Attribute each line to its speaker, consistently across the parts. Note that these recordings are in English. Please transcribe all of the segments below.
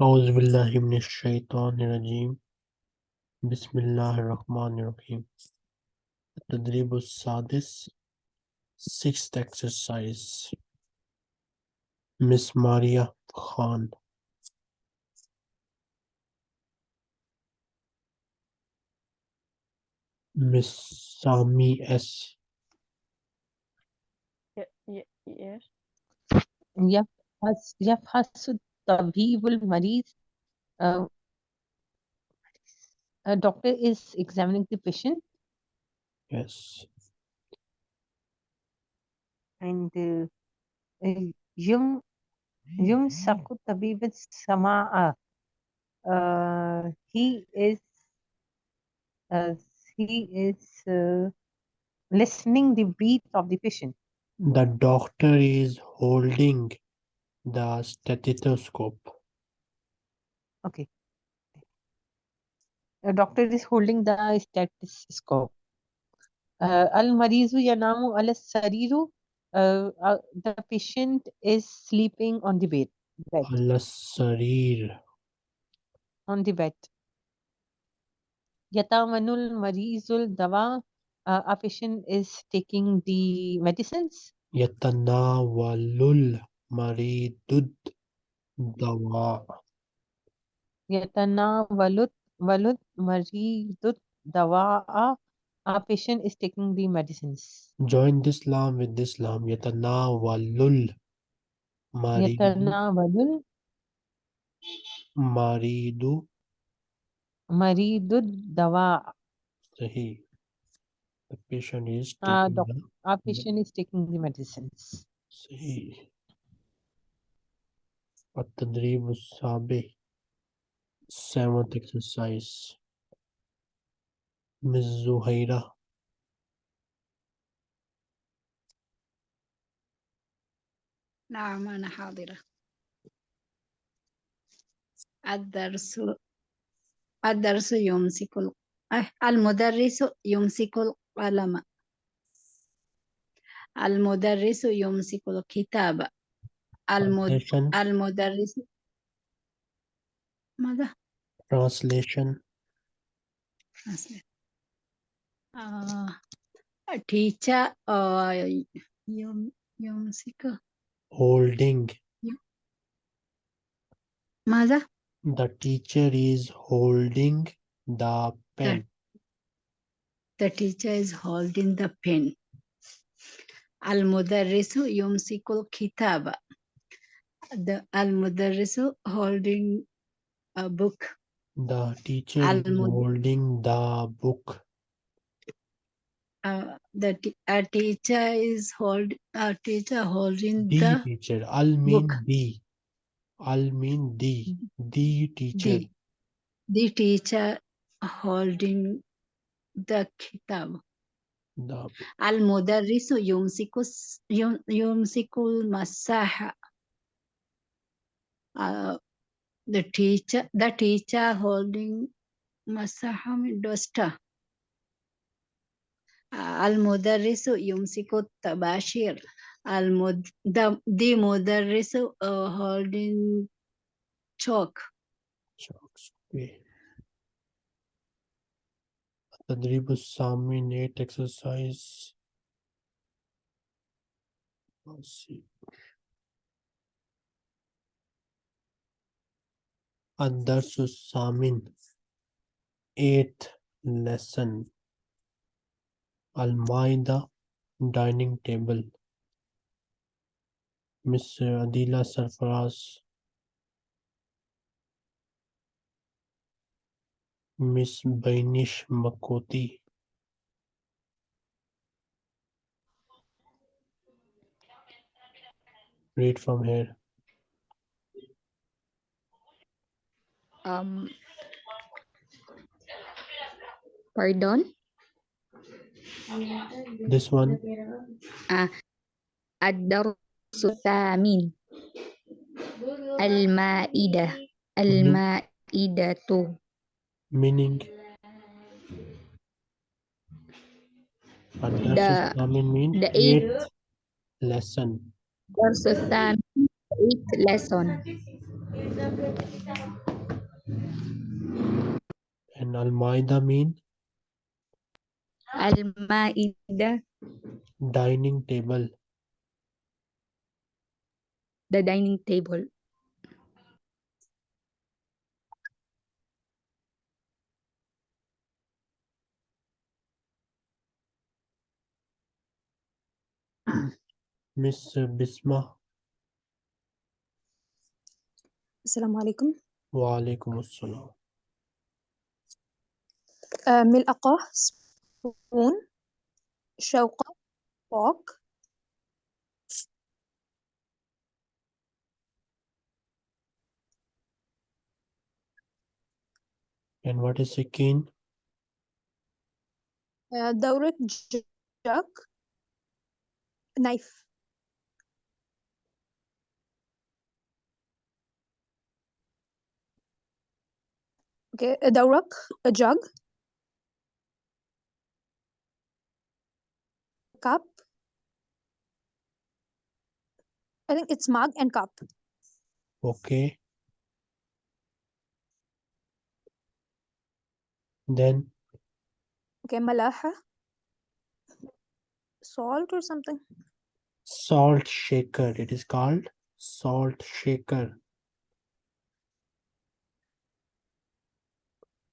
Speaker 1: अज़बिल्लिमिनशैतरजीम बसमीम तदरीबादिस six exercise miss Maria Khan miss Sami yes
Speaker 2: या yes
Speaker 3: या हसुद तभी will मरीज a doctor is examining the patient.
Speaker 1: Yes.
Speaker 3: And uh, uh, yum yum mm-hmm. saku tabib samaa uh, he is he is listening the breath of the patient.
Speaker 1: The doctor is holding the stethoscope.
Speaker 3: Okay. The doctor is holding the stethoscope. Uh, Al-Marizu yanamu al-sariru. Uh, uh, the patient is sleeping on the bed. bed.
Speaker 1: Al-sarir.
Speaker 3: On the bed. Yatamanul marizul dawa. A patient is taking the medicines.
Speaker 1: Yatanawalul मरीदुद दवा
Speaker 3: yatanawalud walud maridud dawa'a a patient is taking the medicines
Speaker 1: join this lam with this lam yatanawalul marid
Speaker 3: yatanawalul
Speaker 1: maridu
Speaker 3: maridud dawa
Speaker 1: sahi the patient is taking
Speaker 3: uh,
Speaker 1: the,
Speaker 3: a patient is taking the medicines
Speaker 1: sahi التدريب السابع seventh exercise Miss زهيرة
Speaker 4: نعم أنا حاضرة. الدرس الدرس يمسك ال- أه، المدرس يمسك القلم. المدرس يمسك الكتاب.
Speaker 1: translation
Speaker 4: المدرس ماذا؟
Speaker 1: translation
Speaker 4: Translate. آه... teacher آه... يم... يمسك
Speaker 1: holding
Speaker 4: ماذا؟
Speaker 1: the teacher is holding the pen
Speaker 4: The teacher is holding the pen. المدرس يمسك الكتاب. the al-mudarrisu holding a book.
Speaker 1: The teacher holding the book.
Speaker 4: Uh, the a teacher is hold a teacher holding
Speaker 1: the,
Speaker 4: the
Speaker 1: teacher. I'll mean
Speaker 4: book.
Speaker 1: the. I'll mean the the teacher.
Speaker 4: The, the teacher holding the kitab. Al mudarrisu yumsiku yumsiku masaha uh, the teacher, the teacher holding Masaham Dosta. Uh, Al-Mudarrisu Yumsiku Tabashir. Al the, the uh, holding chalk.
Speaker 1: Chalks. Okay. Tadribu Sami Nate exercise. Let's see. Andarsusamin. Eighth lesson. Almaida dining table. Miss Adila Sarfaraz. Miss Bainish Makoti. Read from here.
Speaker 5: um pardon?
Speaker 1: This one?
Speaker 5: Ah ad-darsu thamin al-ma'ida
Speaker 1: mm-hmm. al-ma'idatu.
Speaker 5: Meaning?
Speaker 1: The, mean
Speaker 5: the
Speaker 1: eighth lesson.
Speaker 5: Versus the eighth lesson.
Speaker 1: And almaida mean?
Speaker 5: almaida
Speaker 1: Dining table.
Speaker 5: The dining table.
Speaker 1: Miss Bisma.
Speaker 2: Assalamu alaikum.
Speaker 1: Wa alaikum assalam.
Speaker 2: آه، ملقى spoon شوقة fork
Speaker 1: And what is Sikin?
Speaker 2: آه، دورق jug knife okay a دورق a jug cup. I think it's mug and cup.
Speaker 1: Okay. Then.
Speaker 2: Okay, malaha. Salt or something.
Speaker 1: Salt shaker. It is called salt shaker.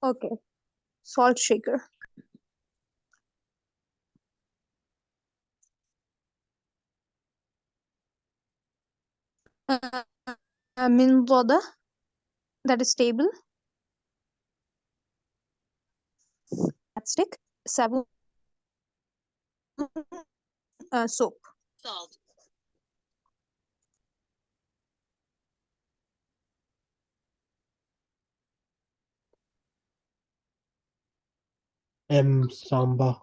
Speaker 2: Okay. Salt shaker. Uh, uh, min roda that is stable. Stick. Sabun uh, soap. Salt.
Speaker 1: M samba.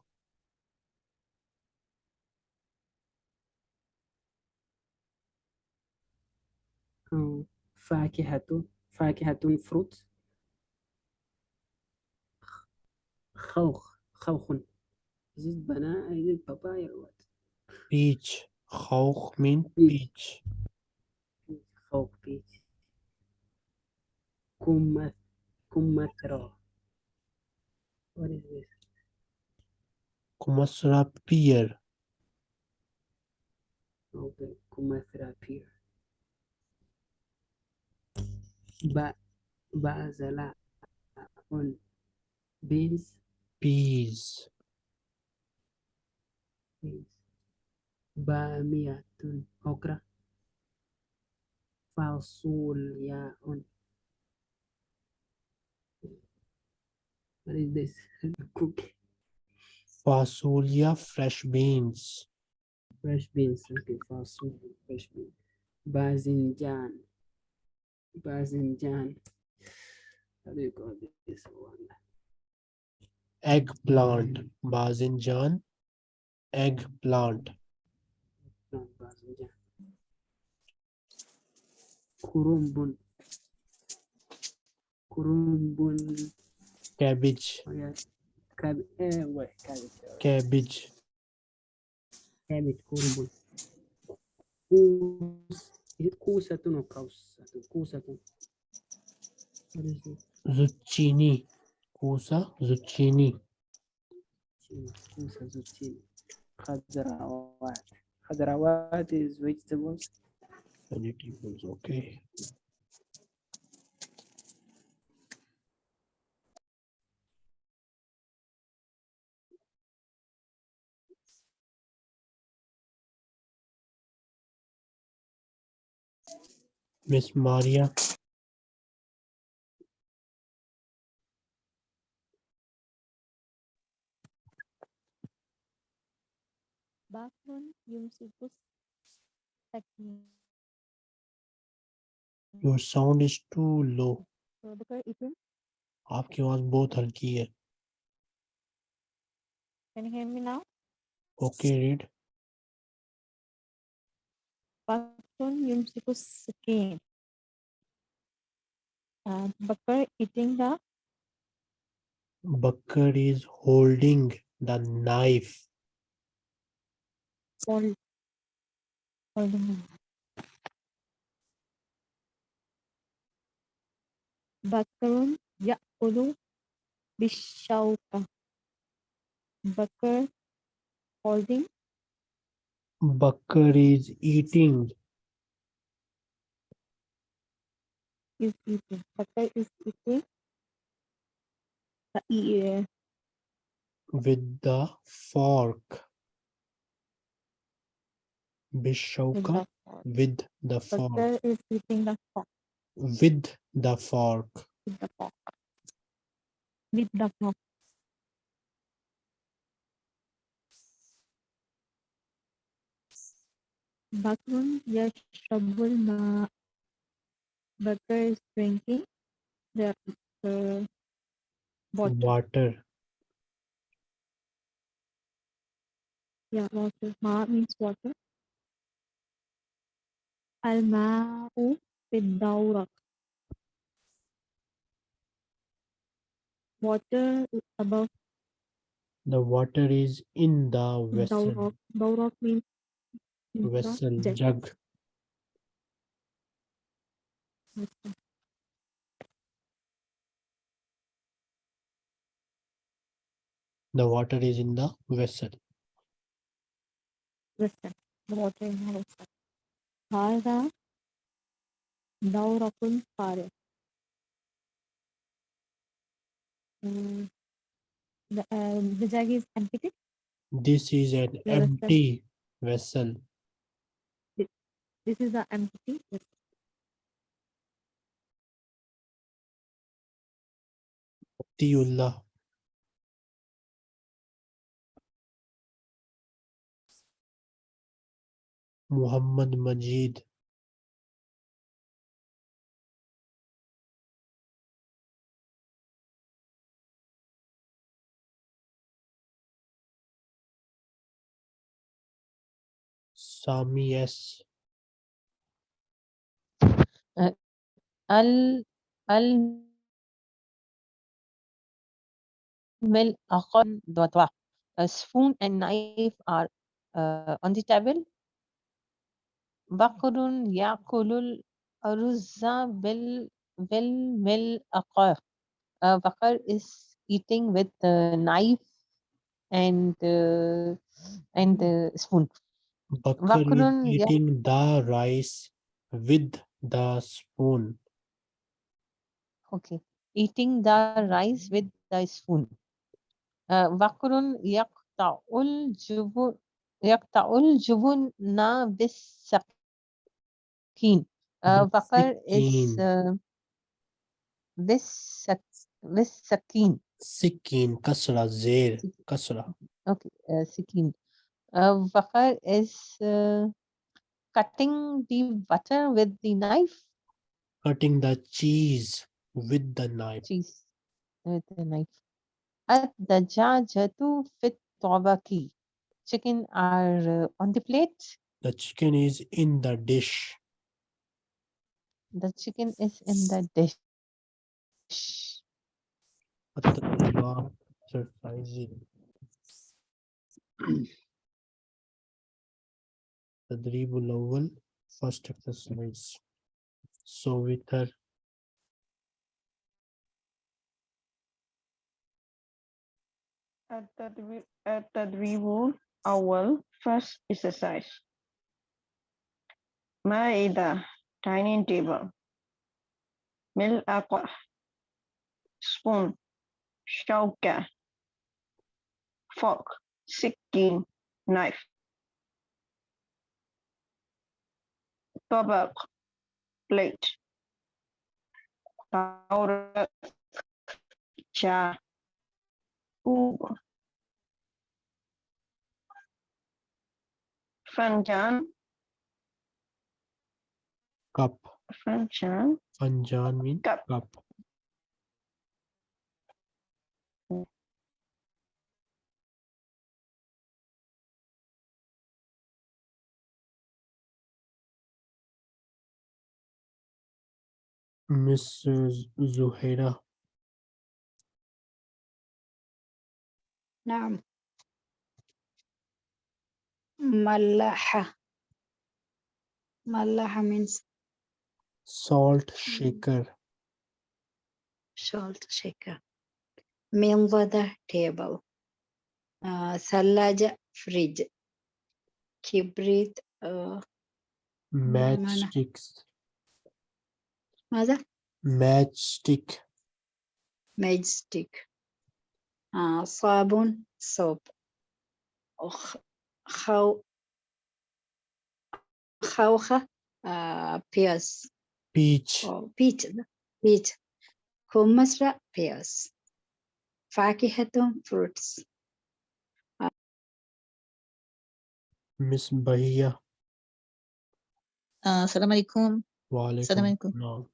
Speaker 6: فاكهة فاكهة فروت خوخ خوخ. زيد بنا زيد البابايا
Speaker 1: الواد بيتش. خوخ
Speaker 6: من
Speaker 1: بيتش.
Speaker 6: خوخ بيتش. كمث كمثرة What is this?
Speaker 1: بير. Beer.
Speaker 6: Okay, Kumasra. Ba bazala on beans.
Speaker 1: Bees.
Speaker 6: Bees. Bamiyatun okra. Falsul on What is this? cook
Speaker 1: Fasulia, fresh beans.
Speaker 6: Fresh beans. Okay, fasulia, fresh beans. Bazinjan. Bazinjan. How do you call this one?
Speaker 1: Eggplant. Bazinjan. Eggplant.
Speaker 6: Bazinjan. Kurumbun. Kurumbun.
Speaker 1: Cabbage.
Speaker 6: Oh yeah. Cab eh, wait, cabbage.
Speaker 1: Cabbage.
Speaker 6: cabbage kurumbun. Kus. Is it kusatun or kausatun? Kusatun. What is it?
Speaker 1: Zucchini. Kusa. Zucchini.
Speaker 6: zucchini, kusa zucchini, khadrawat. Khadrawat is vegetables.
Speaker 1: Vegetables. Okay. Miss Maria.
Speaker 7: Bakun yumsikus sakin.
Speaker 1: Your sound is too low.
Speaker 7: Sabakar eating.
Speaker 1: आपकी आवाज बहुत हल्की है.
Speaker 7: Can you hear me now?
Speaker 1: Okay, read.
Speaker 7: Bakun yumsikus sakin. Uh, Bakar eating the
Speaker 1: Bakar is holding the knife.
Speaker 7: hold. Holding. بكر يأكل بالشوكة بكر holding
Speaker 1: Bakar is eating.
Speaker 7: is eating. Bakar is eating the e-
Speaker 1: with the fork.
Speaker 7: with the fork.
Speaker 1: with the
Speaker 7: is eating the fork
Speaker 1: With the fork.
Speaker 7: with the fork. With the fork. Bakrun yashrabul ma. Bakar is drinking the uh, water.
Speaker 1: Water.
Speaker 7: Yeah, water. Ma means water. Al ma'u bid Water is above
Speaker 1: The water is in the vessel.
Speaker 7: means
Speaker 1: Vessel.
Speaker 7: jug.
Speaker 1: Jug.
Speaker 7: Vessel.
Speaker 1: The water is in the vessel.
Speaker 7: Vessel. The water in the vessel. هذا دورق فارغ. Mm, The, uh, the jug is empty.
Speaker 1: This is an
Speaker 7: The vessel.
Speaker 1: empty vessel.
Speaker 7: This is the empty vessel.
Speaker 1: Tiullah. Muhammad Majid. Sami S.
Speaker 3: al al mil aqan dwa a spoon and knife are uh, on the table. aruzza bil bil mil aqar uh, bakar is eating with the knife and uh, and the spoon.
Speaker 1: Bakar is eating the rice with the spoon.
Speaker 3: Okay, eating the rice with the spoon. Wakrun yaqta'ul jubun yaqta'ul jubun na bis sakin. Uh, Wakar is
Speaker 1: Bisakin.
Speaker 3: bis sak- bis sakin.
Speaker 1: Sikin. Kasra. Zer.
Speaker 3: Zik-
Speaker 1: Kasra.
Speaker 3: Okay. Uh, Wakar is cutting the butter with the knife.
Speaker 1: Cutting the cheese with the knife.
Speaker 3: cheese with the knife. Ad-dajajatu fit tabaki. Chicken are uh, on the plate.
Speaker 1: The chicken is in the dish.
Speaker 3: The chicken is in the dish.
Speaker 1: التدريبات exercising التدريب الأول first exercise so with her
Speaker 8: التدريب التدريب أول first exercise مائدة dining table ملعقة spoon شوكة fork سكين knife طبق plate طاولة شاي كوب فنجان
Speaker 1: cup
Speaker 8: فنجان
Speaker 1: fanjan mean
Speaker 8: Cup.
Speaker 1: cup Miss Z- Zuhaira
Speaker 4: نعم Malaha. Malaha means
Speaker 1: salt mm. shaker.
Speaker 4: Salt shaker. Minvada table. Uh, Salaja fridge. Kibrit. Uh,
Speaker 1: Matchsticks.
Speaker 4: Mother?
Speaker 1: Matchstick.
Speaker 4: Matchstick. Uh, sabun soap. Oh, how jauja ah, uh,
Speaker 1: pears.
Speaker 4: Peach. Oh, peach. Peach. Kumasra pears. Fakihatun fruits.
Speaker 1: Uh, Miss Bahia.
Speaker 9: Uh, ah, Salam alaikum.
Speaker 1: Wa
Speaker 9: alaikum.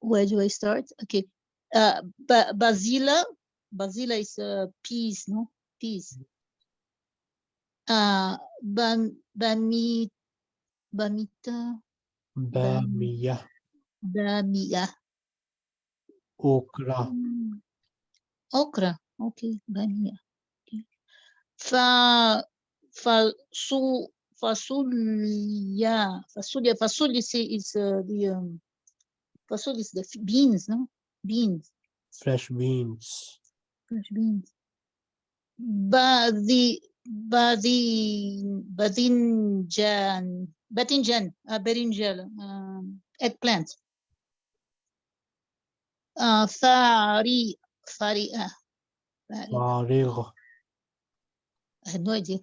Speaker 9: Where do I start? Okay. Uh, ba basila. Basila is uh, peas, no? Peas. Uh, bam, bami, bamita,
Speaker 1: bamia
Speaker 9: bamia.
Speaker 1: okra
Speaker 9: Mm. Okra. Okay, bamia. Okay. Fa, fa, su, fasulia. Fasulia. Fasulia is, uh, the, um, is the beans, no? Beans.
Speaker 1: fresh beans
Speaker 9: fresh beans. Badi, badi, badinjan, batinjan, uh, berinjal, um, eggplant. Uh, fari, fari, uh, fari.
Speaker 1: farig
Speaker 9: I had no idea.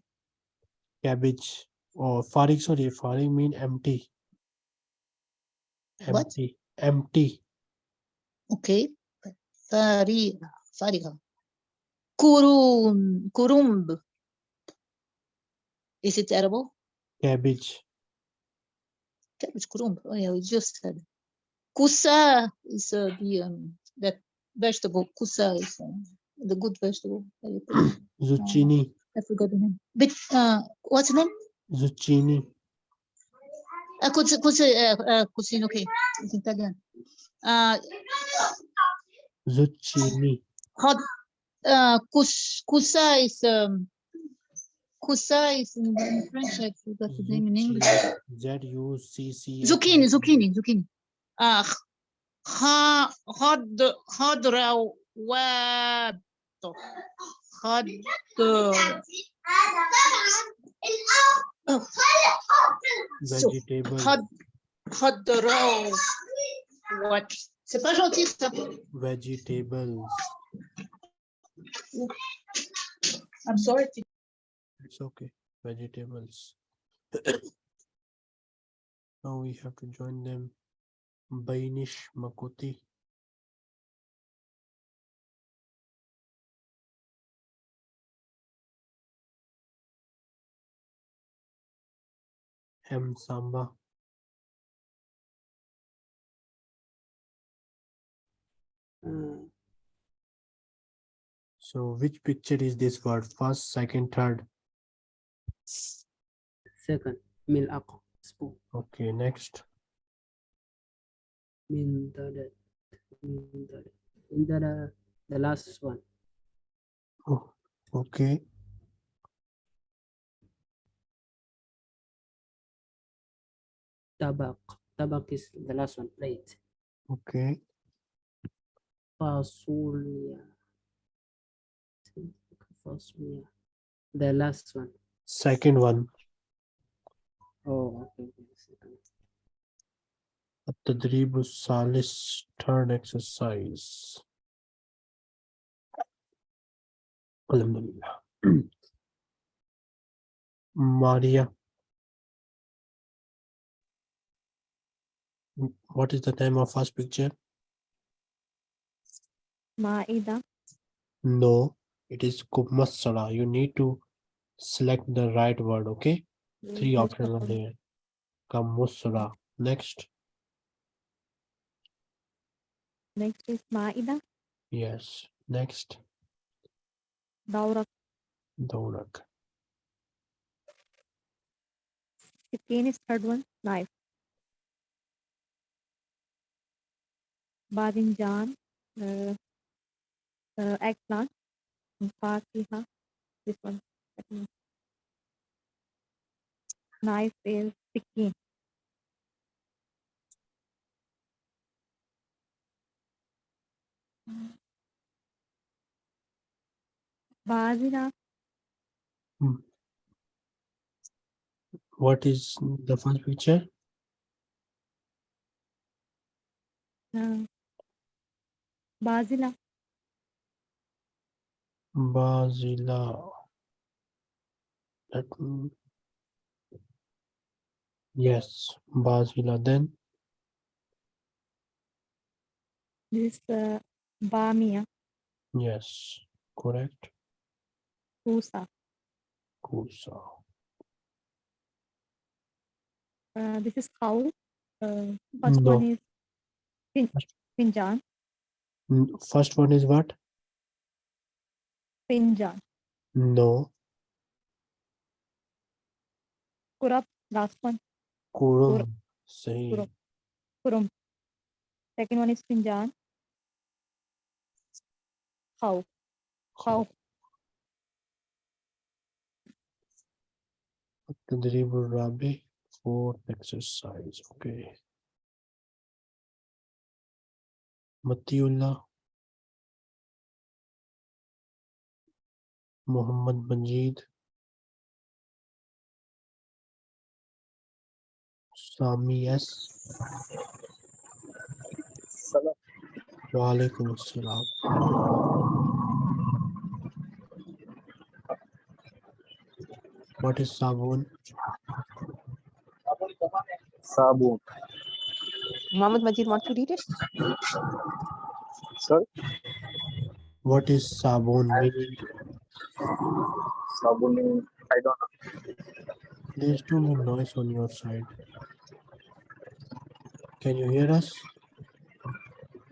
Speaker 1: cabbage or farig sorry farig mean empty
Speaker 9: What?
Speaker 1: empty empty
Speaker 9: Okay. Fari, fariga. Kurum, kurumb. Is it edible?
Speaker 1: cabbage
Speaker 9: Cabbage kurumb. Oh yeah, we just said. Kusa is uh, the um, that vegetable. Kusa is uh, the good vegetable. that you put-
Speaker 1: zucchini
Speaker 9: I forgot the name. But uh, what's the name?
Speaker 1: zucchini
Speaker 9: Uh, kusa, kusa, uh, uh. Okay, it's Italian. Uh,
Speaker 1: zucchini
Speaker 9: hot. Uh, kus, kusa is um. Kusa is in, in French. I forgot the name in English.
Speaker 1: z u c c
Speaker 9: Zucchini, zucchini, zucchini. Ah, ha, had, hadra, wab, had,
Speaker 1: vegetable
Speaker 9: what? C'est pas gentil, ça.
Speaker 1: vegetables
Speaker 9: I'm sorry.
Speaker 1: It's okay vegetables now we have to join them bainish makuti M Samba.
Speaker 6: Uh,
Speaker 1: So which picture is this word? First, second, third.
Speaker 6: Second, milak, spoon.
Speaker 1: Okay, next.
Speaker 6: Mindadat. Mindadat. Mindadat. The last one.
Speaker 1: Oh, okay.
Speaker 6: Tabak. Tabak is the last one. Plate.
Speaker 1: Okay.
Speaker 6: Fasulia. Fasulia. The last one
Speaker 1: second one.
Speaker 6: Oh,
Speaker 1: At-Tadribu Salis third exercise. Alhamdulillah. Maria. What is the name of first picture?
Speaker 7: Maida.
Speaker 1: No, it is Kubmasala. You need to select the right word, okay? Three options are there. Kamusala. Next.
Speaker 7: Next is Maida.
Speaker 1: Yes. Next.
Speaker 7: Daurak.
Speaker 1: Daurak.
Speaker 7: Sikin is third one. Knife. Badinjan. Uh, uh, eggplant. Fatiha. This one. Second one. Knife is Sikin. Bazila.
Speaker 1: What is the first picture?
Speaker 7: Uh, Bazila.
Speaker 1: Bazila. Me- Yes, Bazila. Then
Speaker 7: This is uh, Bamia.
Speaker 1: yes, correct.
Speaker 7: Kusa.
Speaker 1: Kusa.
Speaker 7: Uh, this is cow. Uh, first
Speaker 1: No.
Speaker 7: one is Pin, Pinjan.
Speaker 1: First one is what?
Speaker 7: Pinjan.
Speaker 1: No,
Speaker 7: Kurap. Last one.
Speaker 1: Kurum. Say
Speaker 7: Kurum. Kurum. Second one is Pinjan. Cow. Cow.
Speaker 1: Tadribul Rabi. Fourth exercise. Okay. Matiullah. Muhammad Majid. Sami S. Walaikum Assalam. What is Sabun?
Speaker 10: Sabun.
Speaker 3: Muhammad Majid, want to read it?
Speaker 10: Sorry?
Speaker 1: What is Sabun? meaning?
Speaker 10: Sabun I don't know.
Speaker 1: There's too much noise on your side. Can you hear us?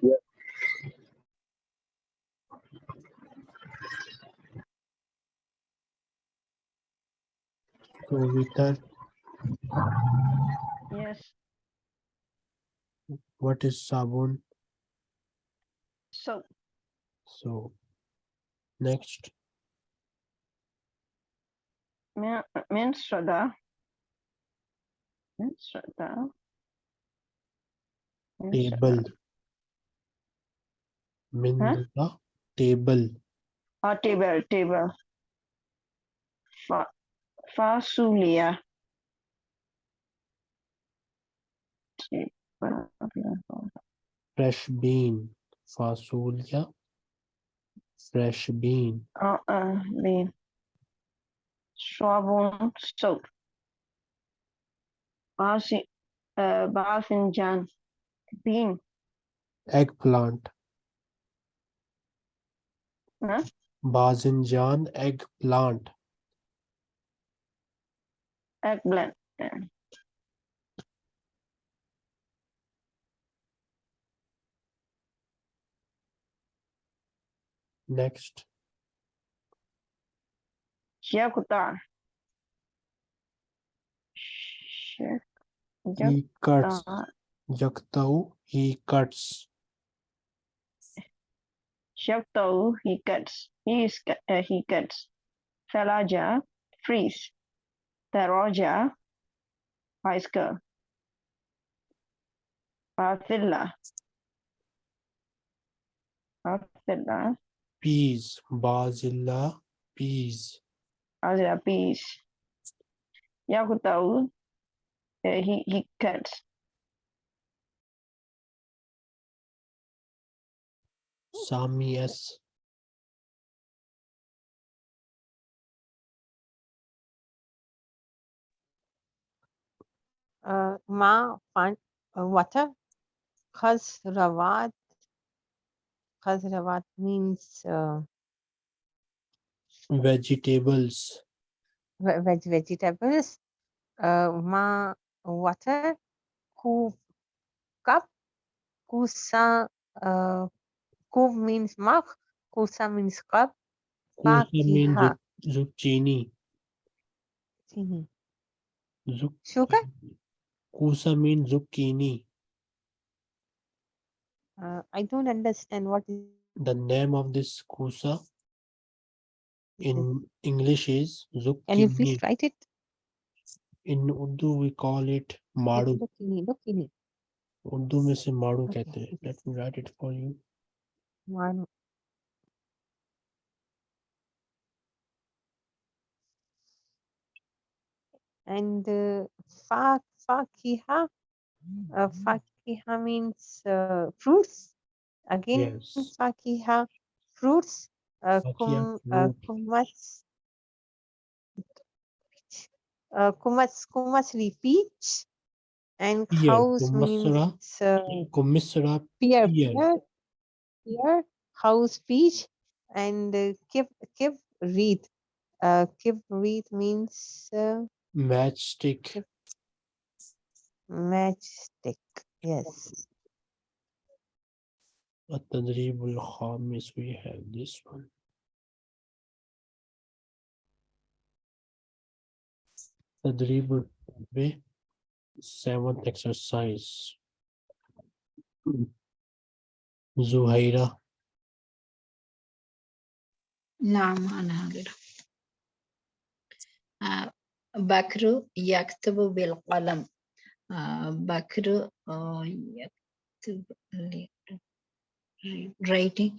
Speaker 10: Yeah.
Speaker 8: Yes.
Speaker 1: what is Sabun?
Speaker 8: So
Speaker 1: So next,
Speaker 8: min min Shraddha.
Speaker 1: Table मिंदा
Speaker 8: table
Speaker 1: हाँ table
Speaker 8: table फासुलिया fresh bean फासुलिया fresh
Speaker 1: bean ah bean स्वाबोन soap
Speaker 8: बासी बासिंजान Bean.
Speaker 1: Eggplant.
Speaker 8: Huh?
Speaker 1: Bazinjan eggplant.
Speaker 8: Eggplant.
Speaker 1: Next,
Speaker 8: Yakutar. Shak-
Speaker 1: he cuts.
Speaker 8: Yakutar.
Speaker 1: Yaktau, he cuts.
Speaker 8: Shakto, he cuts. He is, uh, he cuts. Falaja, freeze. Taroja, bicycle. Pathilla. Pathilla,
Speaker 1: Peas. Bazilla, peas.
Speaker 8: Azra, peace. Yakutau, uh, he, he cuts.
Speaker 1: Sami S.
Speaker 3: Uh, Ma, find uh, water. Khazrawat. Khazrawat means uh,
Speaker 1: Vegetables.
Speaker 3: veg vegetables. Uh, ma, water. Ku, cup. Kusa, uh, kuv means mug. Kusa means cup.
Speaker 1: Kusa means
Speaker 3: Fakiha.
Speaker 1: zuc- zucchini.
Speaker 3: Chini.
Speaker 1: Zuc-
Speaker 3: Sugar.
Speaker 1: Kusa means zucchini.
Speaker 3: Uh, I don't understand what is
Speaker 1: The name of this kusa
Speaker 3: this.
Speaker 1: in English is
Speaker 3: Can you
Speaker 1: zucchini.
Speaker 3: please write it?
Speaker 1: In Urdu we call it
Speaker 3: Look-
Speaker 1: maru.
Speaker 3: Zucchini, zucchini.
Speaker 1: Urdu में से माड़ू
Speaker 3: Okay,
Speaker 1: कहते हैं
Speaker 3: okay.
Speaker 1: Late me write it for you
Speaker 3: one. And uh, fa fakiha, uh, fakiha means uh, fruits. Again,
Speaker 1: Yes.
Speaker 3: fakiha, fruits. Uh, kum, uh, kumats, uh, kumats, kumatsli peach. And cows means uh, pear,
Speaker 1: pear
Speaker 3: pear, pear, house peach, and uh, kib, kib reed. Uh, kib reed means uh,
Speaker 1: matchstick.
Speaker 3: matchstick. Yes.
Speaker 1: التدريب الخامس we have this one. تدريب الرابع seventh exercise. زهيرة
Speaker 4: نعم أنا حاضرة آه، بكر يكتب بالقلم آه، بكر آه، يكتب ل- writing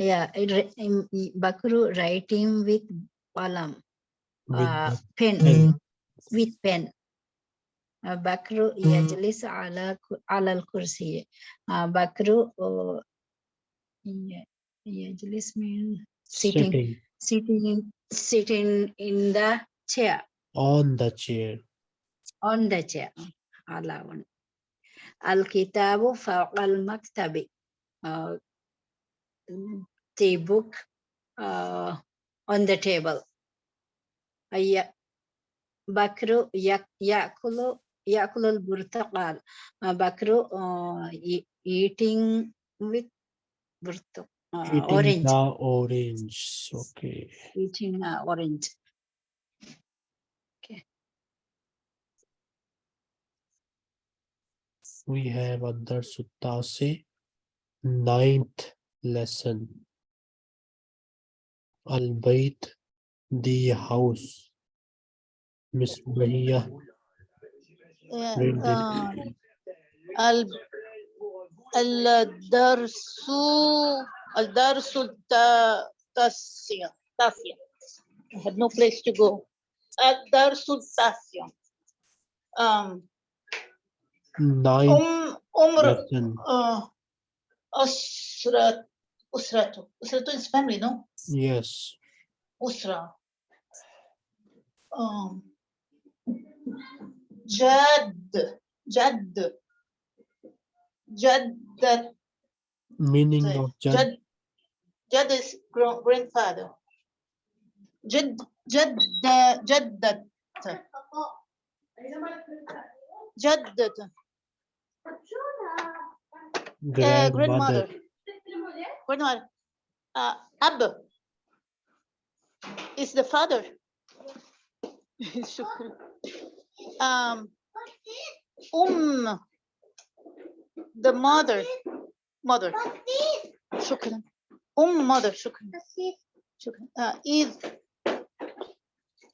Speaker 4: yeah ri- um, بكر writing with قلم
Speaker 1: with
Speaker 4: آه،
Speaker 1: the
Speaker 4: pen
Speaker 1: pen.
Speaker 4: with pen آه، بكر يجلس على ك- على الكرسي yeah, yeah Jalees means sitting,
Speaker 1: sitting,
Speaker 4: sitting, in the chair.
Speaker 1: On the chair.
Speaker 4: On the chair. Allah one. Al-kitabu fa al-maktabi. Uh, the book uh, on the table. Aya Bakru yakulu yakulu al-burtaqal. Uh, Bakru uh, eating with Virtu, uh,
Speaker 1: eating
Speaker 4: orange.
Speaker 1: the orange. Okay.
Speaker 4: Eating the orange. Okay.
Speaker 1: We have Adar Suttasi, ninth lesson. Albeit the house. Miss Bahia. Yeah, uh,
Speaker 9: Al الدرس الدرس التا- التاسع التاسع I had no place to go الدرس التاسع um,
Speaker 1: ninth
Speaker 9: أم عمر
Speaker 1: lesson.
Speaker 9: آه، أسرة أسرته أسرته is family no
Speaker 1: Yes.
Speaker 9: أسرة um, جد جد Jad the
Speaker 1: meaning
Speaker 9: sorry,
Speaker 1: of Jad.
Speaker 9: Jad. Jad is grandfather. Jad Jad Jaddat. Jaddat. Grandmother. Uh, grandmother.
Speaker 1: Grandmother.
Speaker 9: Uh, Ab is the father. um, um the mother, mother, shukran, um mother, shukran, shukran, uh, is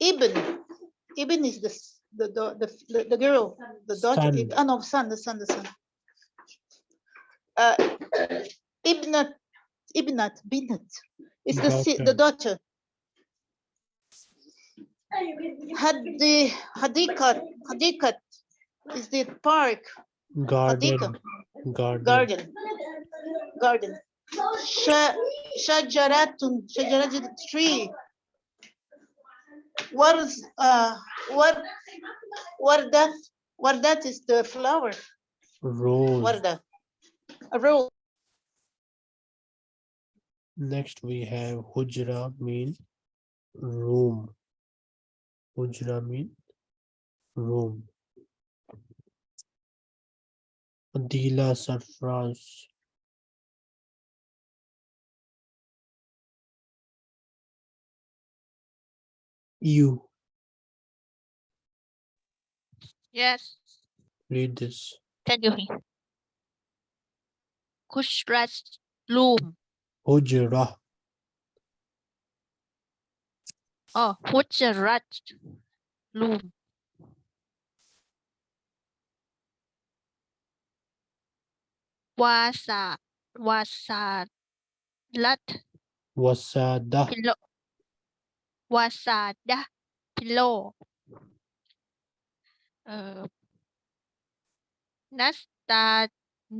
Speaker 9: Ibn, Ibn is the, the, the, the, the girl, the daughter,
Speaker 1: son.
Speaker 9: Oh no, son, the son, the son. Uh, Ibnat, Ibnat, Binat, is the, the daughter. Hadi, Hadikat, Hadikat is the park,
Speaker 1: Garden. Garden.
Speaker 9: garden garden Sha- shajaratun tree what is uh what wardat wardat is the flower
Speaker 1: Rose.
Speaker 9: warda a rose
Speaker 1: Next we have hujra mean room. Hujra mean room. Adila Sarfraz. You
Speaker 11: Yes,
Speaker 1: read this.
Speaker 11: can you hear? Kushrat loom.
Speaker 1: Hujra.
Speaker 11: Oh, Hujarat loom. Wasa, wasa, lat
Speaker 1: Wasada.
Speaker 11: pillow wasada pillow uh, nastania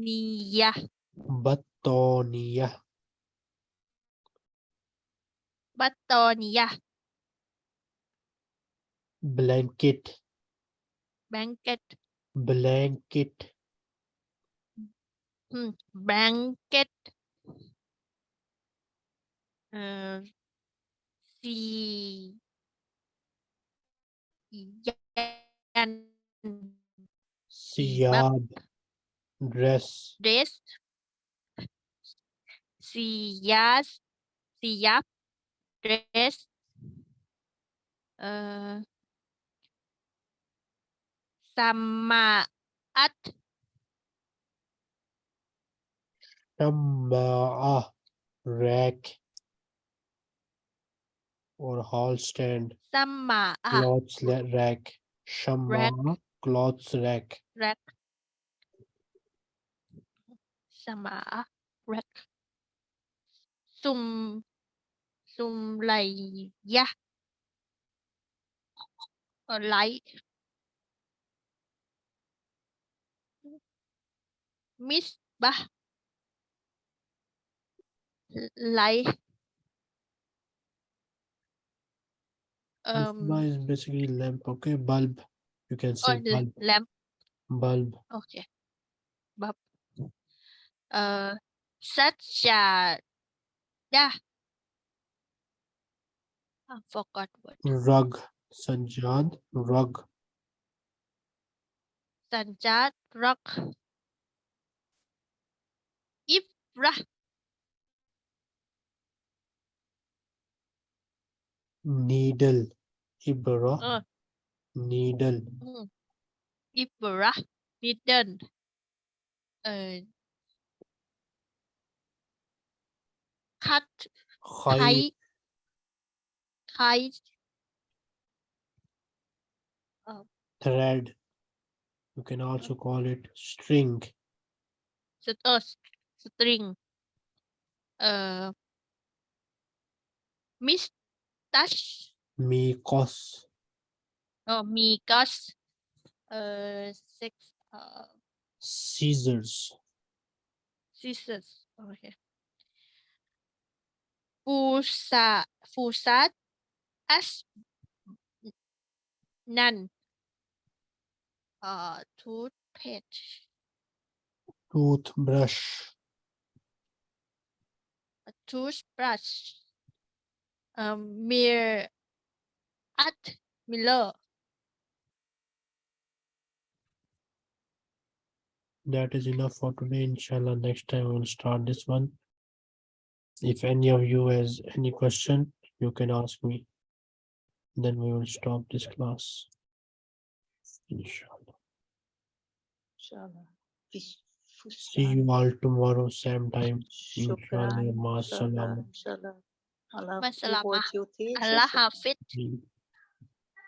Speaker 1: Batonia.
Speaker 11: batonia
Speaker 1: Blanket.
Speaker 11: blanket
Speaker 1: Blanket.
Speaker 11: Mm, blanket uh, si yan
Speaker 1: dress.
Speaker 11: Dress. Sias siap. Dress. Uh, sama
Speaker 1: at number ah, rack or Halstead Sama
Speaker 11: ah.
Speaker 1: clothes rack shamma clothes rack
Speaker 11: rack Sama rack Sum Sum Laya ờ, Light Miss Bah light um
Speaker 1: Misbah is basically lamp. Okay. Bulb. You can
Speaker 11: or
Speaker 1: say bulb.
Speaker 11: lamp
Speaker 1: Bulb.
Speaker 11: okay bub uh such a yeah I forgot what
Speaker 1: Rug. Sajjad. Rug.
Speaker 11: Sanjad rug Ifra
Speaker 1: Needle. Ibra.
Speaker 11: uh,
Speaker 1: Needle.
Speaker 11: mm, Ifra Needle. Uh, cut. Kite kite
Speaker 1: Thread. You can also call it string.
Speaker 11: st- string. Uh, mustache
Speaker 1: Mikos.
Speaker 11: oh mikas. Uh, six uh,
Speaker 1: Scissors.
Speaker 11: scissors. Okay. Fusa Fusat as none uh toothpaste.
Speaker 1: Toothbrush.
Speaker 11: a toothbrush um mirror at Miller
Speaker 1: That is enough for today. Inshallah, next time we'll start this one. If any of you has any question, you can ask me. Then we will stop this class. Inshallah.
Speaker 9: Inshallah. Fish.
Speaker 1: See you all tomorrow, same time.
Speaker 9: Shukran.
Speaker 1: Inshallah. Ma
Speaker 9: Inshallah. Allah,
Speaker 11: Allah, Allah
Speaker 1: Hafid.